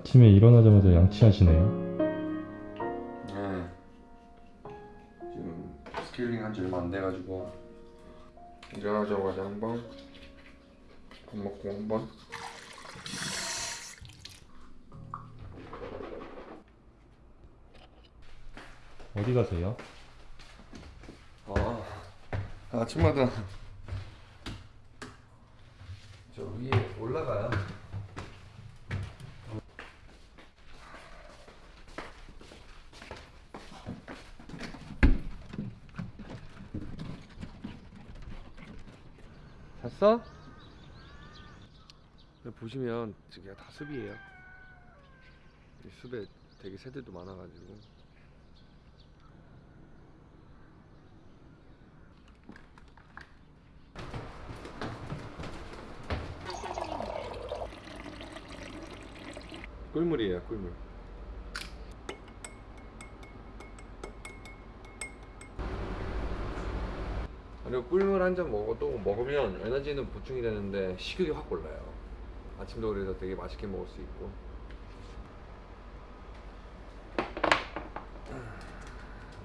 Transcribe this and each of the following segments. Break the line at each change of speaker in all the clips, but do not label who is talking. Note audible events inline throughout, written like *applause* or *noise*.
아침에 일어나자마자 양치하시네요.
네. 지금 스케일링 한지 얼마 안 돼가지고 일어나자마자 한 번, 밥 먹고 한 번.
어디 가세요?
아, 아침마다 저 위에 올라가요. 잤어? 보시면 저게 다 숲이에요. 이 숲에 되게 새들도 많아가지고. 꿀물이에요, 꿀물. 꿀물 한 잔 먹어도 먹으면 에너지는 보충이 되는데 식욕이 확 올라요. 아침도 그래서 되게 맛있게 먹을 수 있고.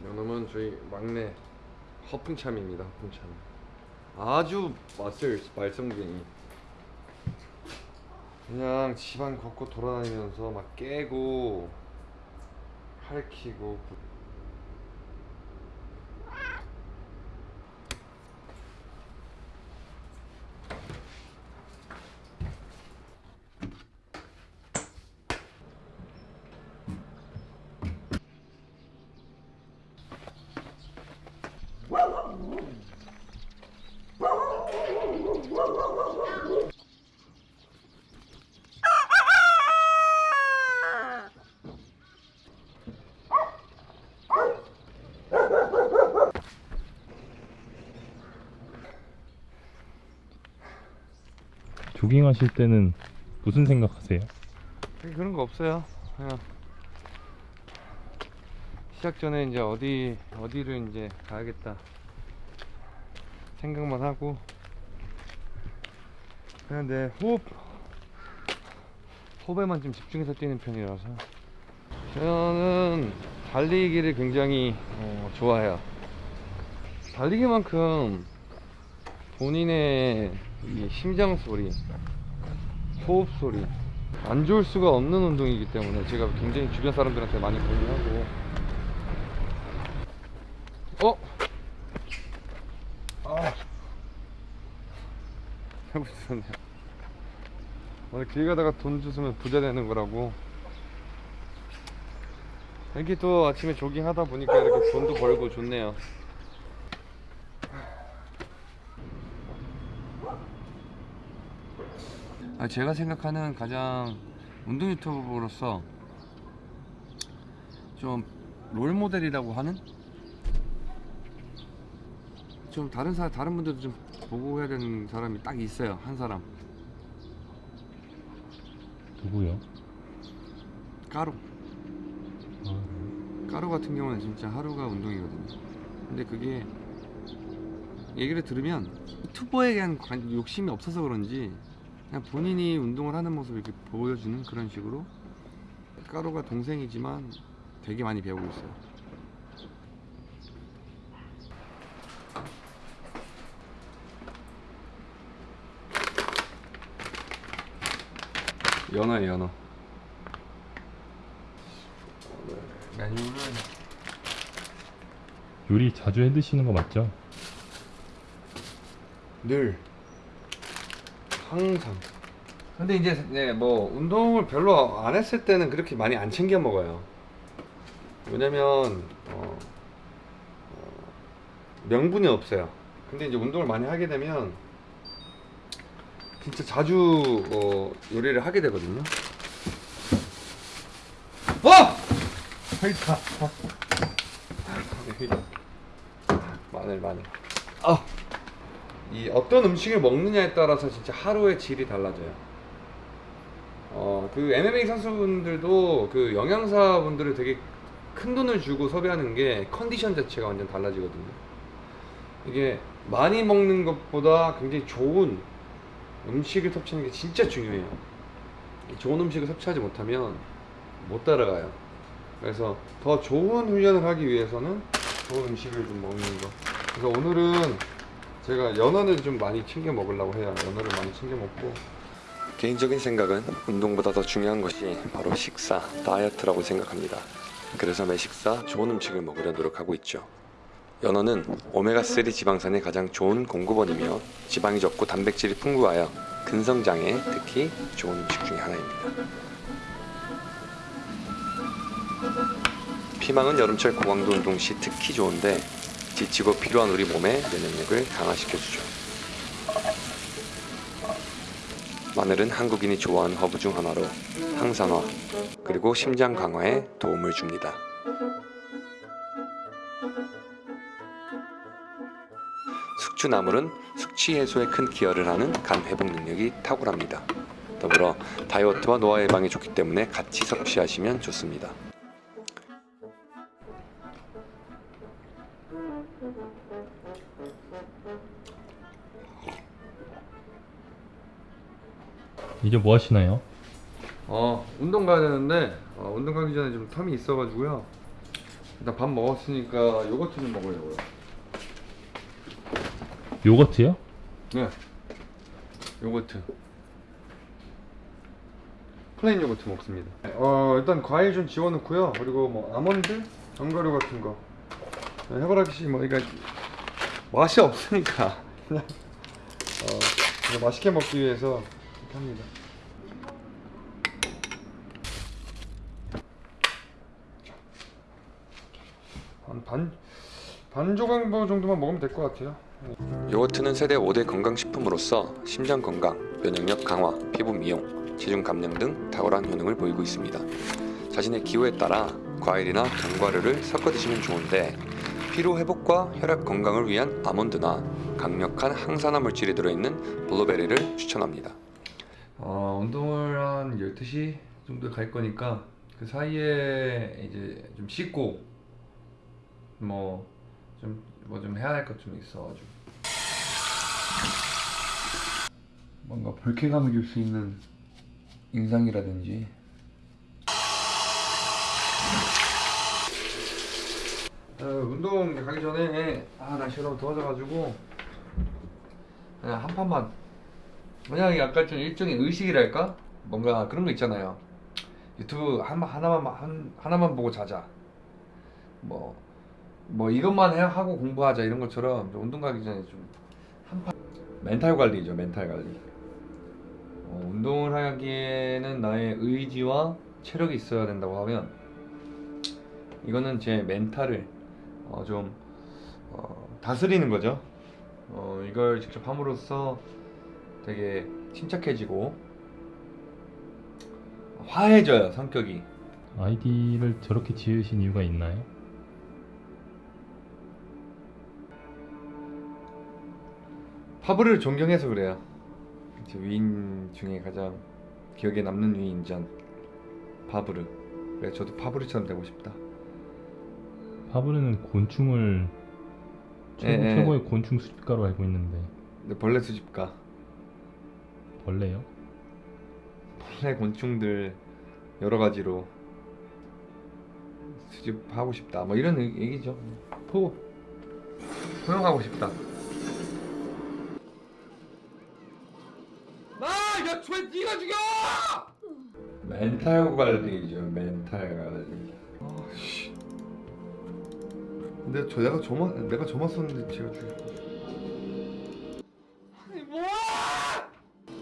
이놈은 저희 막내 허풍참입니다. 허풍참. 아주 맛을 말썽쟁이. 그냥 집안 곳곳 돌아다니면서 막 깨고 핥히고
조깅 하실 때는 무슨 생각하세요?
그런 거 없어요. 그냥 시작 전에 이제 어디 어디를 이제 가야겠다 생각만 하고 그냥 내 호흡 호흡에만 좀 집중해서 뛰는 편이라서 저는 달리기를 굉장히 어, 좋아해요. 달리기만큼 본인의 이 심장 소리, 호흡 소리 안 좋을 수가 없는 운동이기 때문에 제가 굉장히 주변 사람들한테 많이 권유하고 어? 아 *laughs* 잘못 있었네요 오늘 길 가다가 돈 주으면 부자 되는 거라고. 이렇게 또 아침에 조깅 하다 보니까 이렇게 돈도 벌고 좋네요. 아, 제가 생각하는 가장 운동 유튜버로서 좀 롤 모델이라고 하는? 좀 다른 사 다른 분들도 좀 보고 해야 되는 사람이 딱 있어요 한 사람
누구요?
까루.
아,
까루 같은 경우는 진짜 하루가 운동이거든요. 근데 그게 얘기를 들으면 유튜버에 대한 관- 욕심이 없어서 그런지 그냥 본인이 운동을 하는 모습을 이렇게 보여주는 그런 식으로 까루가 동생이지만 되게 많이 배우고 있어요 연어예요 연어. 오늘 메뉴는
요리 자주 해 드시는 거 맞죠?
늘. 항상. 근데 이제 네, 뭐 운동을 별로 안 했을 때는 그렇게 많이 안 챙겨 먹어요. 왜냐면 어, 어, 명분이 없어요. 근데 이제 운동을 많이 하게 되면 진짜 자주 어, 요리를 하게 되거든요 어! 여기다 마늘 마늘 아! 이 어떤 음식을 먹느냐에 따라서 진짜 하루의 질이 달라져요. 어, 그 MMA 선수분들도 그 영양사분들을 되게 큰 돈을 주고 섭외하는 게 컨디션 자체가 완전 달라지거든요. 이게 많이 먹는 것보다 굉장히 좋은 음식을 섭취하는 게 진짜 중요해요. 좋은 음식을 섭취하지 못하면 못 따라가요. 그래서 더 좋은 훈련을 하기 위해서는 좋은 음식을 좀 먹는 거. 그래서 오늘은 제가 연어를 좀 많이 챙겨 먹으려고 해요. 연어를 많이 챙겨 먹고. 개인적인 생각은 운동보다 더 중요한 것이 바로 식사, 다이어트라고 생각합니다. 그래서 매 식사 좋은 음식을 먹으려 노력하고 있죠. 연어는 오메가3 지방산의 가장 좋은 공급원이며 지방이 적고 단백질이 풍부하여 근성장에 특히 좋은 음식 중에 하나입니다. 피망은 여름철 고강도 운동 시 특히 좋은데 지치고 피로한 우리 몸의 면역력을 강화시켜주죠. 마늘은 한국인이 좋아하는 허브 중 하나로 항산화 그리고 심장 강화에 도움을 줍니다. 숙주나물은 숙취 해소에 큰 기여를 하는 간 회복 능력이 탁월합니다. 더불어 다이어트와 노화 예방에 좋기 때문에 같이 섭취하시면 좋습니다.
이제 뭐 하시나요?
어 운동 가야 되는데 어, 운동 가기 전에 좀 term이 있어가지고요. 일단 밥 먹었으니까 요거트 좀 먹으려고요.
요거트요?
네. 요거트. plain 요거트 먹습니다. 어 일단 과일 좀 집어넣고요. 그리고 뭐 아몬드, 견과류 같은 거. 네, 해바라기 씨 뭐 그러니까 맛이 없으니까 그냥 *laughs* 어 맛있게 먹기 위해서 이렇게 합니다. 한 반 반 조각 정도만 먹으면 될 것 같아요. 요거트는 세계 5대 건강식품으로서 심장 건강, 면역력 강화, 피부 미용, 체중 감량 등 탁월한 효능을 보이고 있습니다. 자신의 기호에 따라 과일이나 견과류를 섞어 드시면 좋은데 피로 회복과 혈액 건강을 위한 아몬드나 강력한 항산화 물질이 들어있는 블루베리를 추천합니다. 어, 운동을 한 12시 정도에 갈 거니까 그 사이에 이제 좀 씻고 뭐 좀 뭐 좀 해야 할것좀 있어가지고. 뭔가 벌쾌감을 줄 수 있는 인상이라든지. 어, 운동 가기 전에 아 날씨가 너무 더워져가지고 그냥 한 판만. 그냥 약간 좀 일종의 의식이랄까? 뭔가 그런 거 있잖아요. 유튜브 한 하나만 한 하나만 보고 자자. 뭐 뭐 이것만 해 하고 공부하자 이런 것처럼 좀 운동 가기 전에 좀 한판. 멘탈 관리죠 멘탈 관리. 어, 운동을 하기에는 나의 의지와 체력이 있어야 된다고 하면 이거는 제 멘탈을 어, 좀 어, 다스리는 거죠. 어, 이걸 직접 함으로써 되게 침착해지고 화해져요 성격이.
아이디를 저렇게 지으신 이유가 있나요?
파브를 존경해서 그래요. 제 위인 중에 가장 기억에 남는 위인전 파브르. 그래 저도 파브르처럼 되고 싶다.
파브르는 곤충을 최고,
예, 예.
최고의 곤충 수집가로 알고 있는데
근데 벌레 수집가.
벌레요?
벌레 곤충들 여러 가지로 수집하고 싶다. 뭐 이런 얘- 얘기죠. 포 포용하고 싶다. 나! 야, 왜 네가 죽여! 멘탈 관리죠, 멘탈 관리. 아, 씨. 근데 저 내가 저만 내가 저만 썼는데 제가 죽였어. 아니 뭐야!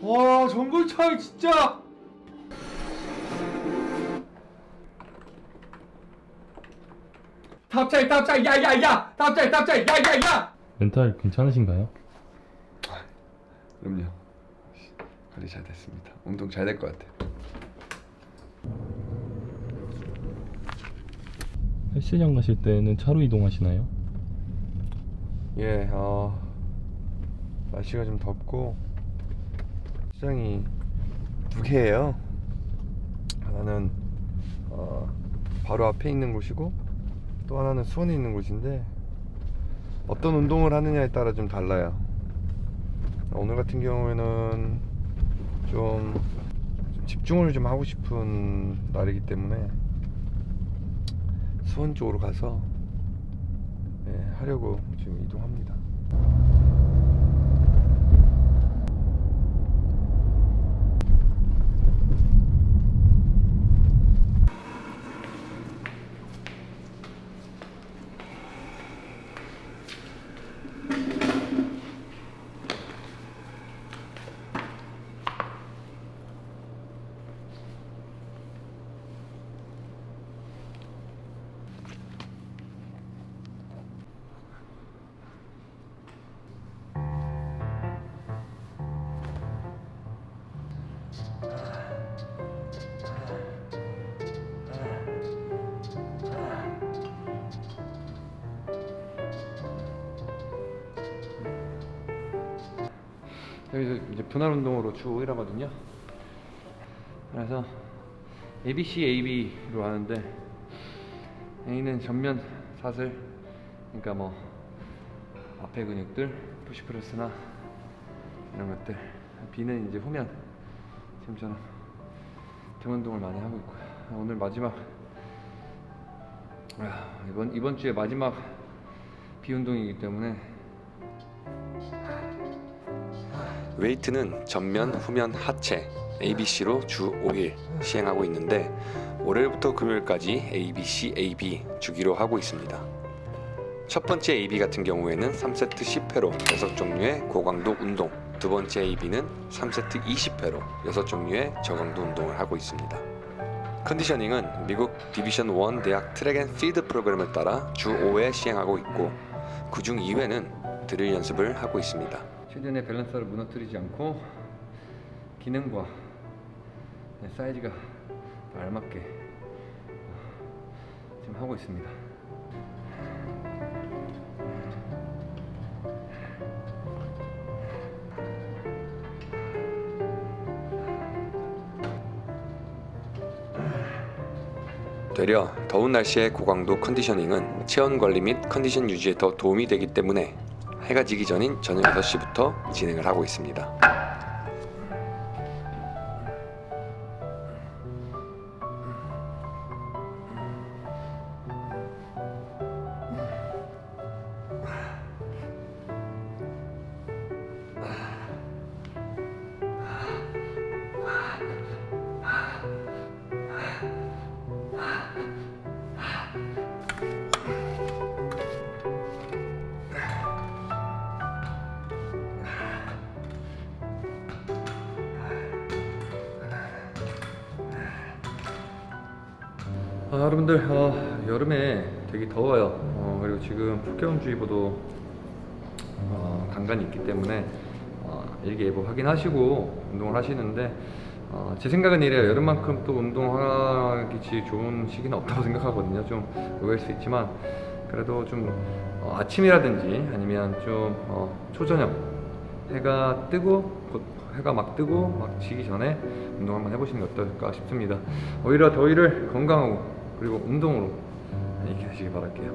와, 정글 차이 진짜. 탑차이 탑차이 야야야 탑차이 탑차이 야야야
멘탈 괜찮으신가요?
그럼요 관리 잘 됐습니다 운동 잘 될 것 같아요
헬스장 가실 때는 차로 이동하시나요?
예, 어, 날씨가 좀 덥고 시장이 두 개예요. 하나는 어, 바로 앞에 있는 곳이고 또 하나는 수원에 있는 곳인데 어떤 운동을 하느냐에 따라 좀 달라요. 오늘 같은 경우에는 좀 좀 집중을 좀 하고 싶은 날이기 때문에 수원 쪽으로 가서 예, 하려고 지금 이동합니다. 여기서 이제 분할 운동으로 주 5일 하거든요. 그래서 ABC, AB로 하는데 A는 전면 사슬, 그러니까 뭐 앞에 근육들, 푸시프레스나 이런 것들. B는 이제 후면. 지금처럼 등 운동을 많이 하고 있고요. 오늘 마지막 아, 이번 이번 주에 마지막 B 운동이기 때문에
weight는 전면, 후면, 하체 ABC로 주 5일 시행하고 있는데 월요일부터 금요일까지 ABC, AB 주기로 하고 있습니다. 첫 번째 AB 같은 경우에는 3세트 10회로 6종류의 고강도 운동 두 번째 AB는 3세트 20회로 6종류의 저강도 운동을 하고 있습니다. conditioning은 미국 Division 1 대학 track and field 프로그램을 따라 주 5회 시행하고 있고 그 중 2회는 드릴 연습을 하고 있습니다.
최대한의 밸런스를 무너뜨리지 않고 기능과 사이즈가 다 알맞게 어, 지금 하고 있습니다.
되려 더운 날씨의 고강도 컨디셔닝은 체온 관리 및 컨디션 유지에 더 도움이 되기 때문에 해가 지기 전인 저녁 6시부터 진행을 하고 있습니다.
여러분들 어, 여름에 되게 더워요. 어, 그리고 지금 폭염주의보도 어, 간간히 있기 때문에 어, 일기예보 확인하시고 운동을 하시는데 어, 제 생각은 이래요. 여름만큼 또 운동하기 좋은 시기는 없다고 *laughs* 생각하거든요. 좀 의외일 수 있지만 그래도 좀 어, 아침이라든지 아니면 좀 어, 초저녁 해가 뜨고 곧 해가 막 뜨고 막 지기 전에 운동 한번 해보시는 게 어떨까 싶습니다. 오히려 더위를 건강하고 그리고 운동으로 이기시기 바랄게요.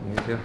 안녕히 계세요.